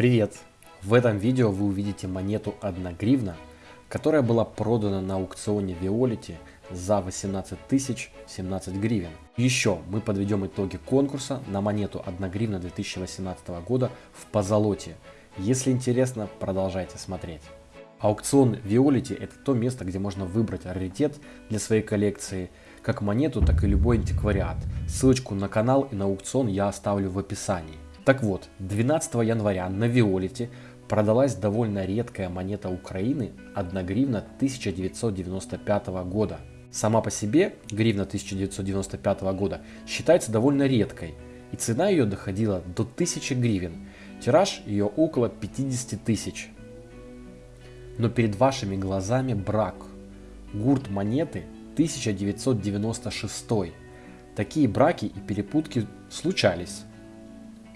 Привет! В этом видео вы увидите монету 1 гривна, которая была продана на аукционе Виолити за 18 тысяч 17 гривен. Еще мы подведем итоги конкурса на монету 1 гривна 2018 года в позолоте. Если интересно, продолжайте смотреть. Аукцион Виолити это то место, где можно выбрать раритет для своей коллекции, как монету, так и любой антиквариат. Ссылочку на канал и на аукцион я оставлю в описании. Так вот, 12 января на Виолите продалась довольно редкая монета Украины 1 гривна 1995 года. Сама по себе гривна 1995 года считается довольно редкой, и цена ее доходила до 1000 гривен, тираж ее около 50 тысяч. Но перед вашими глазами брак. Гурт монеты 1996. Такие браки и перепутки случались.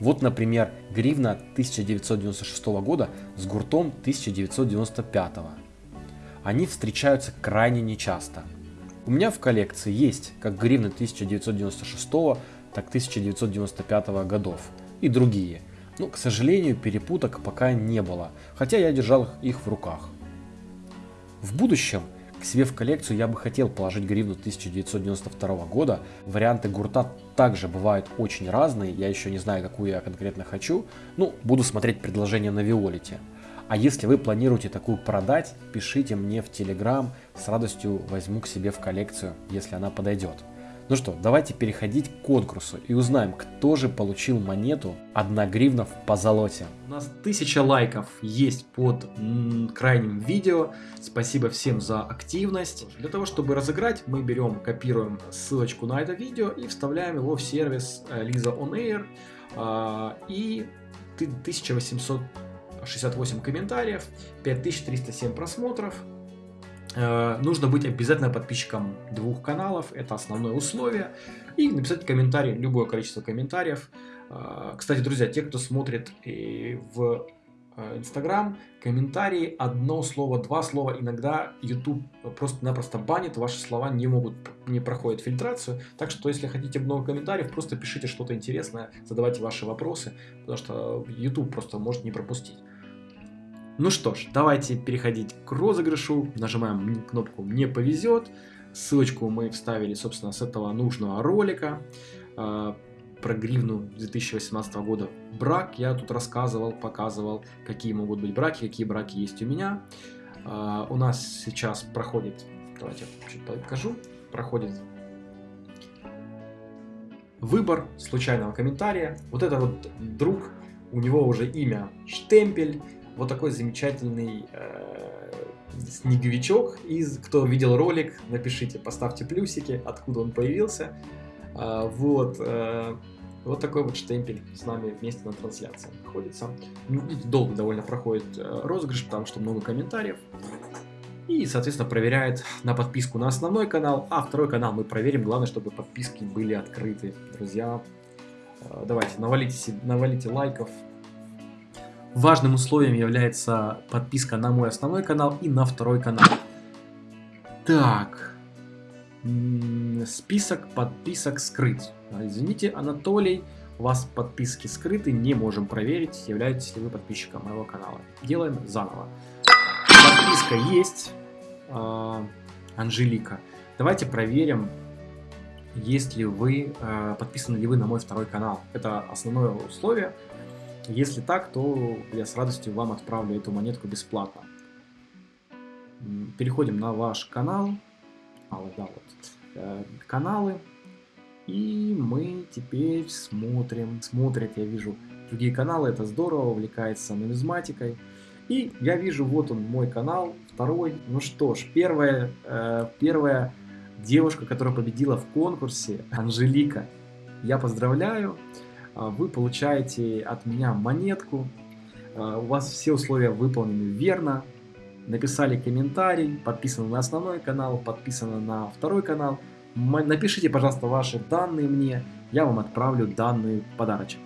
Вот, например, гривна 1996 года с гуртом 1995. Они встречаются крайне нечасто. У меня в коллекции есть как гривны 1996, так 1995 годов и другие. Но, к сожалению, перепуток пока не было, хотя я держал их в руках. В будущем к себе в коллекцию я бы хотел положить гривну 1992 года. Варианты гурта также бывают очень разные, я еще не знаю, какую я конкретно хочу. Ну, буду смотреть предложения на Виолите. А если вы планируете такую продать, пишите мне в Телеграм, с радостью возьму к себе в коллекцию, если она подойдет. Ну что, давайте переходить к конкурсу и узнаем, кто же получил монету 1 гривна в позолоте. У нас 1000 лайков есть под крайним видео. Спасибо всем за активность. Для того, чтобы разыграть, мы берем, копируем ссылочку на это видео и вставляем его в сервис Lisa On Air. А, и 1868 комментариев, 5307 просмотров. Э, нужно быть обязательно подписчиком двух каналов, это основное условие. И написать комментарий, любое количество комментариев. Э, кстати, друзья, те, кто смотрит в э, Инстаграм, комментарии, одно слово, два слова, иногда YouTube просто-напросто банит, ваши слова не могут, не проходят фильтрацию, так что если хотите много комментариев, просто пишите что-то интересное, задавайте ваши вопросы, потому что YouTube просто может не пропустить. Ну что ж, давайте переходить к розыгрышу. Нажимаем кнопку «Мне повезет». Ссылочку мы вставили, собственно, с этого нужного ролика э, про гривну 2018 года. Брак я тут рассказывал, показывал, какие могут быть браки, какие браки есть у меня. Э, у нас сейчас проходит, давайте я чуть покажу, проходит выбор случайного комментария. Вот это вот друг, у него уже имя Штемпель, вот такой замечательный э, снеговичок. Из, кто видел ролик, напишите, поставьте плюсики, откуда он появился. Э, вот, э, вот такой вот штемпель с нами вместе на трансляции находится. Ну, долго довольно проходит э, розыгрыш, потому что много комментариев. И, соответственно, проверяет на подписку на основной канал, а второй канал мы проверим. Главное, чтобы подписки были открыты. Друзья, э, давайте, навалите, навалите лайков, Важным условием является подписка на мой основной канал и на второй канал. Так. Список подписок скрыть. А, извините, Анатолий, у вас подписки скрыты, не можем проверить, являетесь ли вы подписчиком моего канала. Делаем заново. Подписка есть. А, Анжелика. Давайте проверим, есть ли вы, а, подписаны ли вы на мой второй канал. Это основное условие. Если так, то я с радостью вам отправлю эту монетку бесплатно. Переходим на ваш канал. А, да, вот. Э, каналы. И мы теперь смотрим. Смотрят, я вижу, другие каналы. Это здорово, увлекается нумизматикой. И я вижу, вот он, мой канал, второй. Ну что ж, первая, э, первая девушка, которая победила в конкурсе, Анжелика. Я поздравляю. А, вы получаете от меня монетку, а, у вас все условия выполнены верно, написали комментарий, подписаны на основной канал, подписаны на второй канал. Напишите, пожалуйста, ваши данные мне, я вам отправлю данный подарочек.